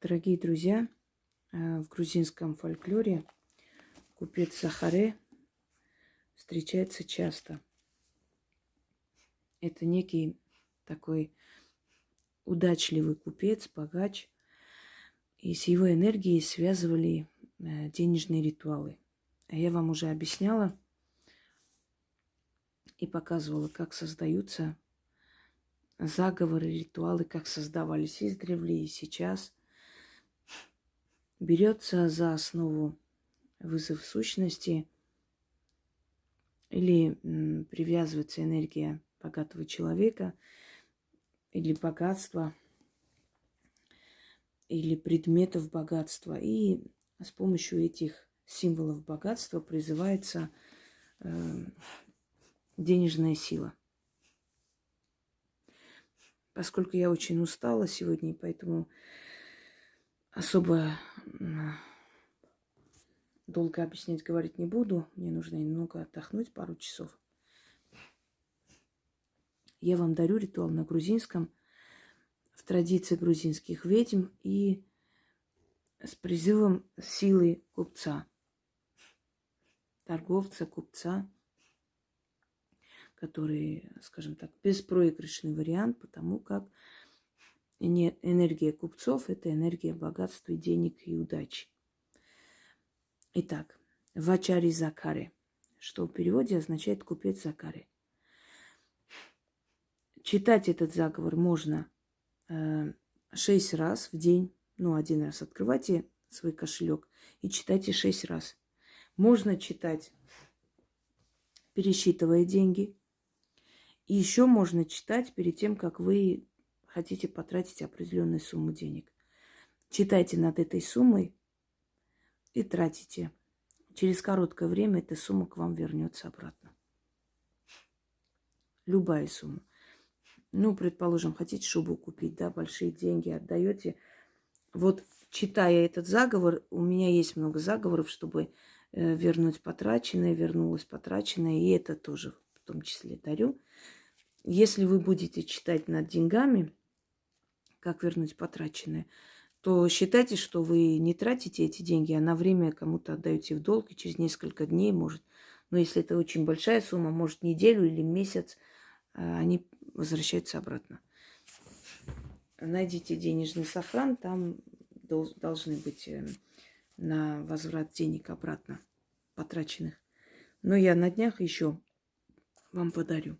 Дорогие друзья, э, в грузинском фольклоре купец Сахаре встречается часто. Это некий такой удачливый купец, богач, и с его энергией связывали э, денежные ритуалы. А я вам уже объясняла и показывала, как создаются заговоры, ритуалы, как создавались издревле и сейчас. Берется за основу вызов сущности или привязывается энергия богатого человека или богатства, или предметов богатства. И с помощью этих символов богатства призывается э, денежная сила. Поскольку я очень устала сегодня, поэтому особо долго объяснять, говорить не буду. Мне нужно немного отдохнуть, пару часов. Я вам дарю ритуал на грузинском в традиции грузинских ведьм и с призывом силы купца, торговца, купца, который, скажем так, беспроигрышный вариант, потому как энергия купцов – это энергия богатства, денег и удачи. Итак, Вачари Закаре, что в переводе означает купец Закаре. Читать этот заговор можно э, шесть раз в день. Ну, один раз открывайте свой кошелек и читайте шесть раз. Можно читать, пересчитывая деньги. И еще можно читать перед тем, как вы хотите потратить определенную сумму денег. Читайте над этой суммой и тратите. Через короткое время эта сумма к вам вернется обратно. Любая сумма. Ну, предположим, хотите шубу купить, да, большие деньги отдаете. Вот читая этот заговор, у меня есть много заговоров, чтобы э, вернуть потраченное, вернулось потраченное, и это тоже в том числе дарю. Если вы будете читать над деньгами, как вернуть потраченное, то считайте, что вы не тратите эти деньги, а на время кому-то отдаете в долг, и через несколько дней, может, но если это очень большая сумма, может, неделю или месяц, а, они возвращаются обратно. Найдите денежный сохран, там должны быть э, на возврат денег обратно потраченных. Но я на днях еще вам подарю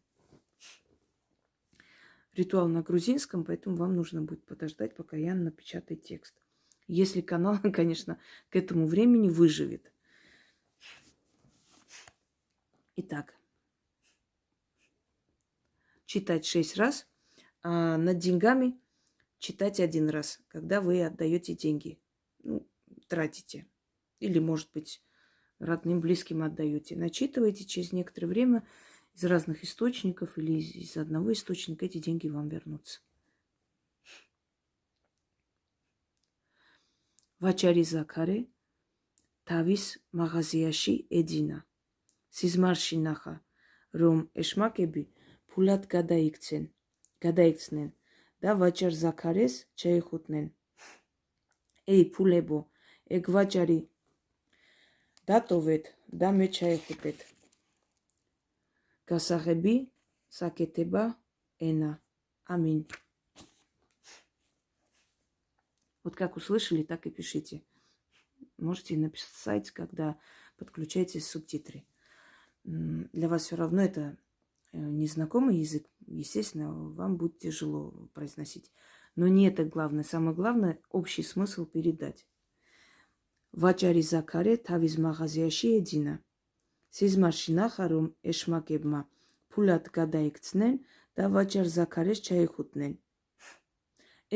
ритуал на грузинском, поэтому вам нужно будет подождать, пока я напечатаю текст. Если канал, конечно, к этому времени выживет. Итак, читать шесть раз, а над деньгами читать один раз, когда вы отдаете деньги, ну, тратите. Или, может быть, родным, близким отдаете. Начитывайте через некоторое время – из разных источников или из, из одного источника, эти деньги вам вернутся. ვაჭარი ზაქარე თავის მაღაზიაში ეძინა. სიზმარში ნახა, რომ ეშმაკები ფულად გადაიქცენ, გადაიქცნენ და ვაჭარ ზაქარეს შეეხუტნენ. эй, ფულებო, ეგ ვაჭარი დატოვეთ და მე ჩაეხუტეთ. Kasarebi Сакетеба, Эна. Аминь. Вот как услышали, так и пишите. Можете написать, когда подключаете субтитры. Для вас все равно это незнакомый язык. Естественно, вам будет тяжело произносить. Но не это главное. Самое главное – общий смысл передать. Вачари закаре тавиз магазияши едина – სიზმარში ნახა, რომ ეშმაკებმა ფულად გადაიქცნენ და ვაჭარ ზაქარეს ჩაიხუტნენ.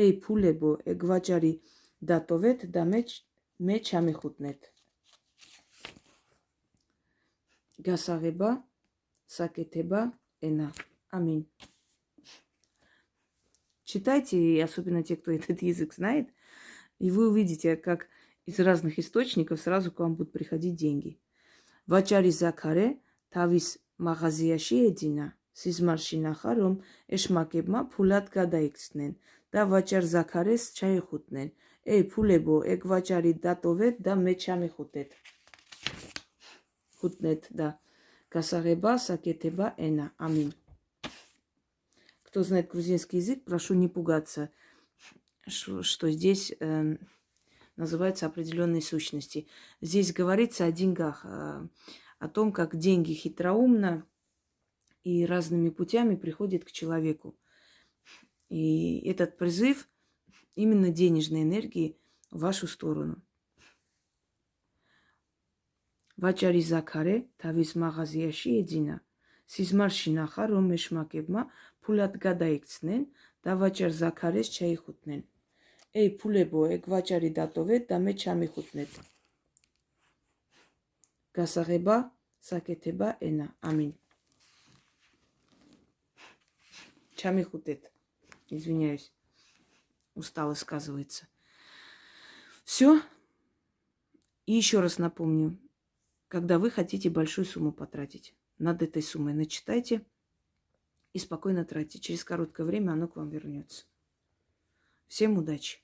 эй, ფულებო, ეგ ვაჭარი დატოვეთ და მე მე ჩამიხუტნეთ. გასაღება, საკეთება, ენა. Аминь. Читайте, и особенно те, кто этот язык знает, и вы увидите, как из разных источников сразу к вам будут приходить деньги. ვაჭარი ზაქარე თავის მაღაზიაში ეძინა. სიზმარში ნახა, რომ ეშმაკებმა ფულად გადაიქცნენ და ვაჭარ ზაქარეს ჩაიხუტნენ. ეი ფულებო, ეგ ვაჭარი დატოვეთ და მე ჩამიხუტეთ. ხუტნეთ და გასაღება, საკეთება, ენა. ამინ. Кто знает грузинский язык, прошу не пугаться, что здесь э, называются определенные сущности. Здесь говорится о деньгах, э, о том, как деньги хитроумно и разными путями приходят к человеку. И этот призыв именно денежной энергии в вашу сторону. ვაჭარი ზაქარე თავის მაღაზიაში ეძინა. სიზმარში ნახა, რომ მეშმაკებმა ფულად გადაიქცნენ და ვაჭარ ზაქარეს შეიხუტნენ. – Էյ, Փուլեբո, էք վաճարի դատովետ, даме чами չամի խուտնետ։ сакетеба, սակեթեբա Амин. Чами хутет. Извиняюсь. Устало сказывается. Все. И еще раз напомню. Когда вы хотите большую сумму потратить, над этой суммой начитайте и спокойно тратьте. Через короткое время оно к вам вернется. Всем удачи!